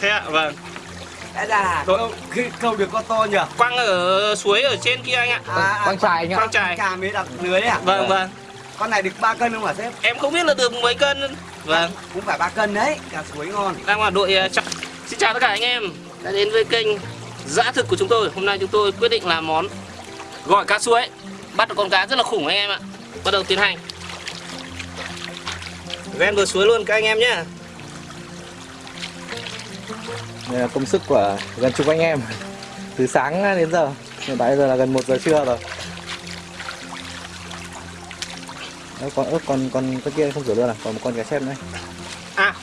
thế ạ vâng. Đã Rồi. câu, cái câu được con to nhỉ? Quăng ở suối ở trên kia anh ạ. Quang trài anh ạ. quang trài. Cà mới đặt lưới đấy à vâng vâng. con này được 3 cân không hả sếp? Em không biết là được mấy cân. Vâng. Cũng phải 3 cân đấy cá suối ngon. Đang là đội ờ, chọn xin chào tất cả anh em đã đến với kênh dã thực của chúng tôi. Hôm nay chúng tôi quyết định làm món gỏi cá suối. Bắt được con cá rất là khủng anh em ạ. Bắt đầu tiến hành. Ven bờ suối luôn các anh em nhé đây là công sức của gần chục anh em. Từ sáng đến giờ hiện tại giờ là gần 1 giờ trưa rồi. Đó, còn ớt còn còn cái kia không rửa luôn à? Còn một con cá chép nữa. À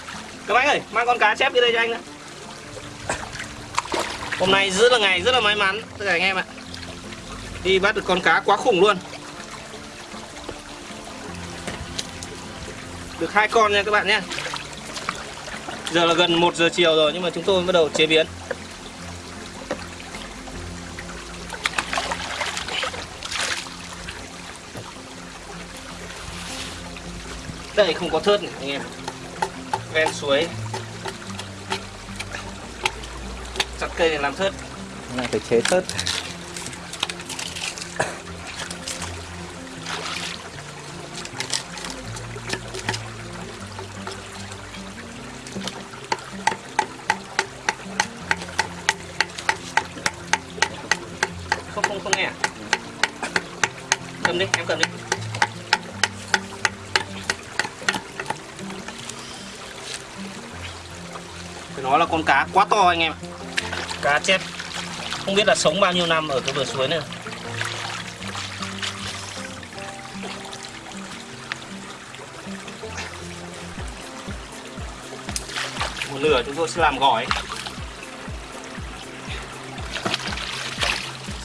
các bác ơi mang con cá chép đi đây cho anh nữa hôm nay rất là ngày rất là may mắn tất cả anh em ạ. Đi bắt được con cá quá khủng luôn. Được hai con nha các bạn nhé giờ là gần 1 giờ chiều rồi, nhưng mà chúng tôi bắt đầu chế biến. Đây, không có thớt này, anh em. Ven suối. Chặt cây để làm thớt. Này phải chế thớt. Phải nói là con cá quá to anh em cá chép không biết là sống bao nhiêu năm ở cái bờ suối này. Một nửa chúng tôi sẽ làm gỏi.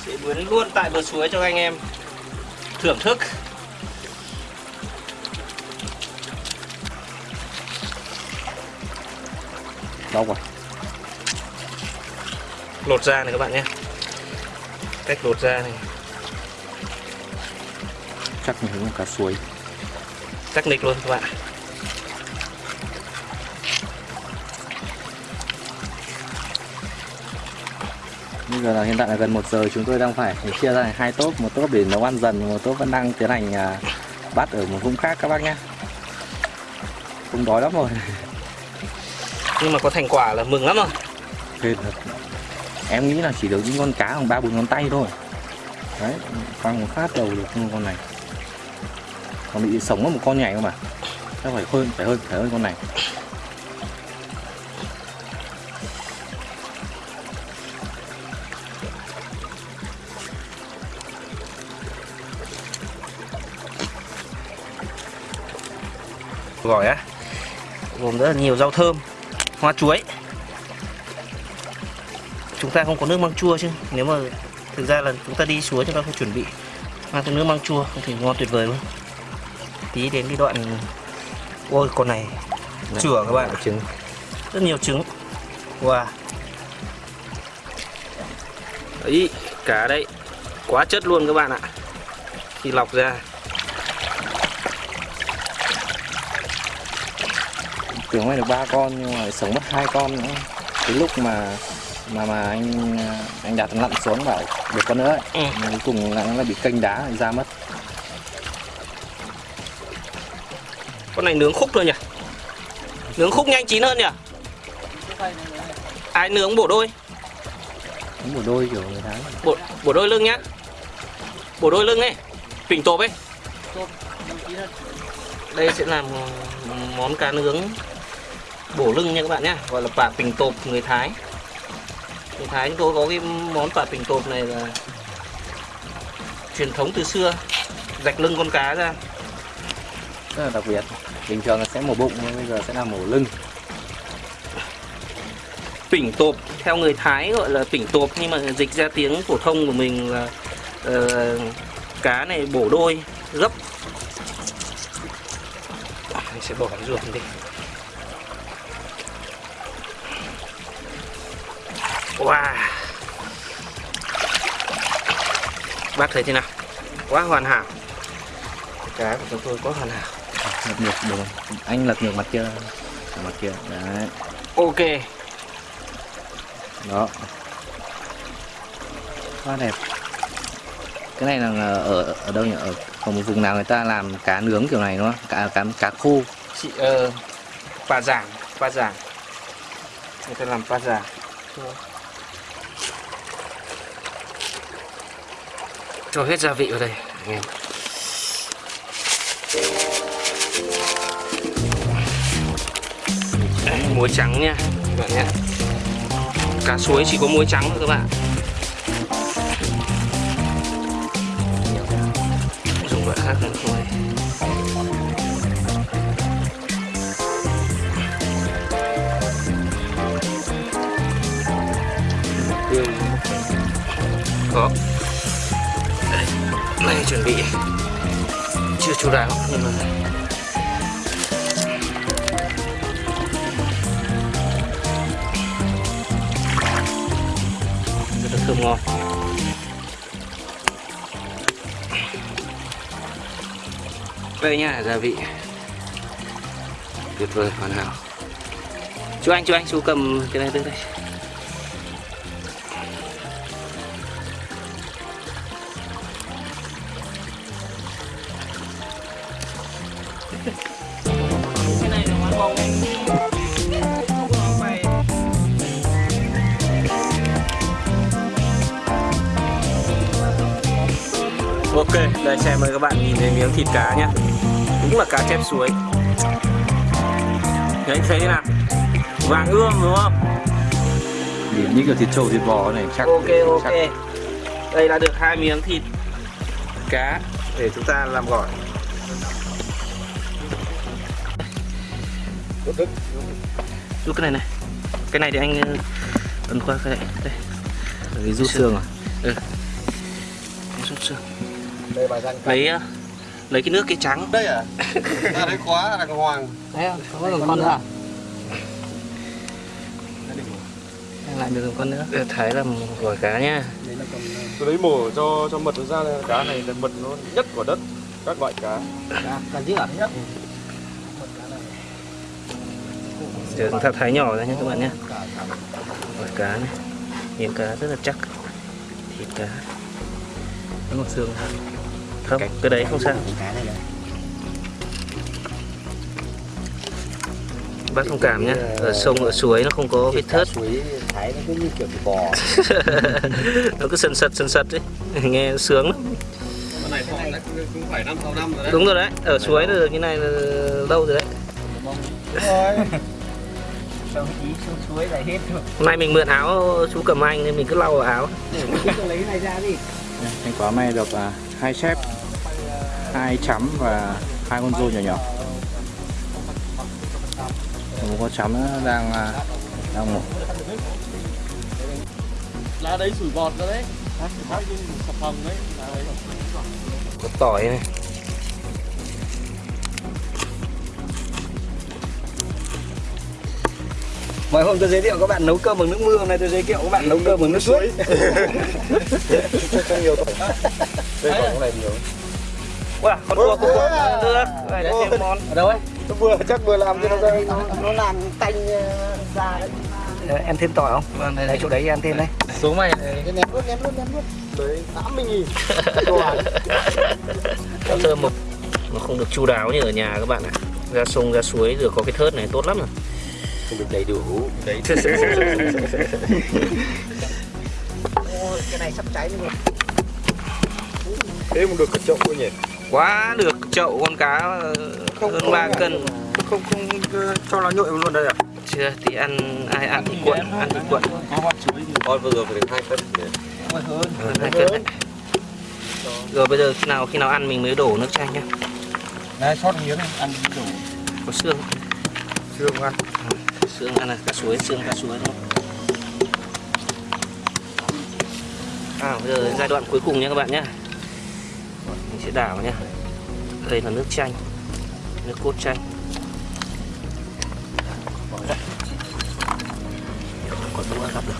Sẽ biến luôn tại bờ suối cho anh em thưởng thức đau quá lột ra này các bạn nhé. Cách lột ra này. Chắc là hướng cá suối. Chắc nịch luôn các bạn. Bây giờ là hiện tại là gần 1 giờ chúng tôi đang phải chia ra hai tốp một tốp để nấu ăn dần một tốp vẫn đang tiến hành à, bắt ở một vùng khác các bác nhé. Cũng đói lắm rồi nhưng mà có thành quả là mừng lắm rồi thật. Em nghĩ là chỉ được những con cá bằng ba bốn ngón tay thôi. Đấy quăng một phát đầu được như con này. Còn bị sống có một con nhảy không mà chắc phải hơn phải hơn phải hơn con này. Gỏi á. Gồm rất là nhiều rau thơm hoa chuối. Chúng ta không có nước măng chua chứ. Nếu mà thực ra là chúng ta đi suối chúng ta phải chuẩn bị mang thêm nước măng chua không thể ngon tuyệt vời luôn tí đến cái đoạn ôi con này. Chửa các bạn trứng. Rất nhiều trứng. Wow. Đấy cá đấy. Quá chất luôn các bạn ạ. Khi lọc ra tưởng may được ba con nhưng mà sống mất hai con nữa. Cái lúc mà mà mà anh anh đặt lặn xuống bảo được con nữa ấy. Ừ. Nhưng cuối cùng lại nó lại bị kênh đá ra mất. Con này nướng khúc thôi nhỉ? Nướng khúc nhanh chín hơn nhỉ? Ai nướng bổ đôi? Một đôi kiểu người tháng bổ, bổ đôi lưng nhá. Bổ đôi lưng ấy. Phỉnh tộp ấy. Đây sẽ làm món cá nướng bổ lưng nha các bạn nhá gọi là pả phình tộp người thái. Người thái chúng tôi có cái món pả phình tộp này là truyền thống từ xưa rạch lưng con cá ra. Rất là đặc biệt. Bình thường là sẽ mổ bụng nhưng bây giờ sẽ là mổ lưng. Phỉnh tộp theo người thái gọi là phỉnh tộp nhưng mà dịch ra tiếng phổ thông của mình là ờ, cá này bổ đôi gấp. Anh sẽ bỏ cái ruột đi wow. Bác thấy thế nào? Quá hoàn hảo. Cá của chúng tôi quá hoàn hảo. Lật ngược được không? anh lật ngược mặt kia. Mặt kia đấy. Ok. Đó. Quá đẹp. Cái này là ở ở đâu nhỉ? Ở, ở một vùng nào người ta làm cá nướng kiểu này đúng không? Cá cá cá khô. Chị ờ pa giảng pa giảng người ta làm pa giảng cho hết gia vị vào đây. Anh em Đấy, muối trắng nha các bạn nhé. Cá suối chỉ có muối trắng thôi các bạn. Dùng loại khác nữa thôi. Có này chuẩn bị. Chưa chú đáo nhưng mà rất là thơm ngon. Đây nha, gia vị. Tuyệt vời, hoàn hảo. Chú anh chú anh, chú cầm cái này tới đây. Ok, đây xem mời các bạn nhìn thấy miếng thịt cá nhá. Cũng là cá chép suối. Đấy, thấy thế nào? Vàng ươm đúng không? điểm như kiểu thịt trâu thịt bò này chắc Ok, ok. Chắc Đây là được hai miếng thịt cá để chúng ta làm gỏi. Rút cái này này. Cái này thì anh ờ, ấn qua cái này. Đây, cái rút xương à? Xương Đây bà răng Lấy ờ, lấy cái nước cái trắng Đây à? Ra đấy khóa đàng hoàng. Đấy không? Có còn con nữa à? lại được con nữa Thái làm gỏi cá nhá tôi lấy mổ cho cho mật nó ra đây. cá này là mật nó nhất của đất các loại cá Cá dữ à? Nhất. Giờ chúng ta thái nhỏ ra nhé các bạn nhé Gỏi cá này Miếng cá rất là chắc Thịt cá vẫn còn xương Không, cái đấy không sao. Bác thông cảm nhé Ở sông, ở suối nó không có vết thớt. Suối Thái nó cứ như kiểu bò. Nó cứ sần sật sần sật đấy Nghe sướng lắm. Cái này họ đã cũng phải năm sáu năm rồi đấy. Đúng rồi đấy, ở suối là được như này là lâu rồi đấy. Hôm nay mình mượn áo chú cầm anh nên mình cứ lau vào áo. Cứ lấy cái này ra đi. anh có may được à, hai chép hai chấm và hai con rô nhỏ nhỏ. Một con chấm đang à, đang ngủ. Lá đấy sủi bọt ra đấy. Sập hồng đấy. Có tỏi này. Mọi hôm tôi giới thiệu các bạn nấu cơm bằng nước mưa, hôm nay tôi giới thiệu các bạn nấu cơm bằng nước suối. đây còn cái này nhiều Wow, con cua, con cua Được, vậy là thêm món Ở đâu ấy? nó vừa chắc vừa làm cho nó ra nó, làm tanh ờ, ra đấy. Ờ, em thêm tỏi không? Vâng, đây chỗ đấy em thêm đây. xuống mày Cái ném luôn, ném luôn, ném luôn. đấy tám mươi nghìn Nó thơm một Nó không được chu đáo như ở nhà các bạn ạ Ra sông, ra suối rồi có cái thớt này tốt lắm rồi Không được đầy đủ. đấy Ôi, cái này sắp cháy rồi. Thế mà được cả chậu thôi nhỉ? Quá được chậu con cá ờ, hơn 3 cân. không không ờ, cho nó nhội luôn đây à Chưa, thì ăn ai ăn thì cuộn, ăn thì cuộn con vừa rồi phải được hai cân Ờ, hai cân. Đấy Rồi bây giờ khi nào khi nào ăn mình mới đổ nước chanh nhá. Này sót miếng này ăn đủ Có xương. Xương ăn. Xương ăn là cá suối xương cá suối đúng không? À bây giờ đến giai đoạn cuối cùng nha các bạn nhé mình sẽ đảo nhá đây là nước chanh nước cốt chanh có đũa gặp được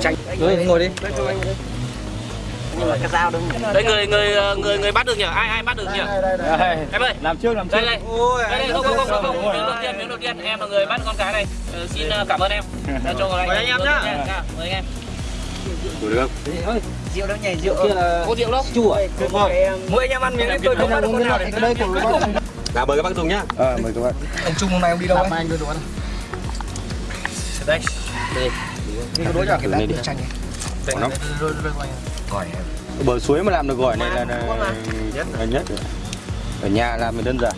Chanh. Ngồi đi. Nhưng mà cái dao đứng đây người người ờ, người người bắt được nhỉ? Ai ai bắt được nhỉ? Em ơi. Làm trước làm đây đây. Đây đây không không không không. không miếng đầu tiên miếng đầu tiên. Em là người bắt con cá này. Ờ, xin ờ, cảm ơn em. Đã cho anh Mời anh em nhá. Dạ, mời anh em. Được. Rượu đâu nhỉ? Rượu có rượu đâu? chua. Mỗi anh em ăn miếng tôi không bắt được con nào để đây cùng Là mời các bác dùng nhá. ờ mời các bạn ông trung hôm nay ông đi đâu ấy? anh đưa đồ ăn đây. Đây đi cái đối nhỏ cái này đi. Quả nó. gỏi bờ suối mà làm được gỏi này là, là, là nhất. Rồi. ở nhà làm thì đơn giản.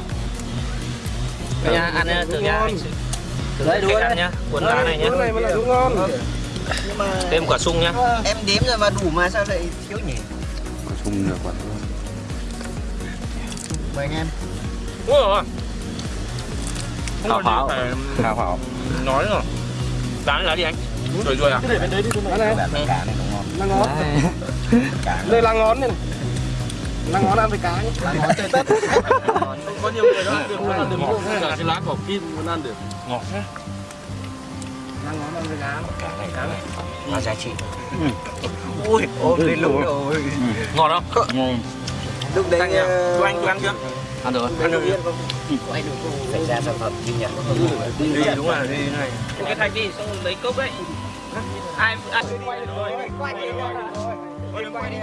Đây nha ăn nha, thử nha anh Đấy, ăn đấy. nhá cuốn lá này nhá. này mới là đúng ngon. nhưng mà thêm quả sung nhá. em đếm rồi mà đủ mà sao lại thiếu nhỉ? Quả sung được quả mời anh em. Đúng rồi. Không hào có hào nói nữa. lá là gì anh Rồi rồi à? cả này đúng ngon Lá ngón. Đây là ngón này. Lá ngón ăn với cá nhé. lá ngón tươi tất Có nhiều người đó được ăn được ngọt. Cả cái lá cỏ kim muốn ăn được. ngọt Lá ngón ăn với cá. cả này cả này là giá trị ui ôm lên lũ rồi ngọt không lúc đấy Anh nhỉ? ờ, cho anh cho ăn chưa ăn được ăn được Quay được phải ra sản phẩm chứ nhỉ đi đúng rồi. đi này cái thành đi xong lấy cốc đấy ai ăn quay được rồi quay đi quay đi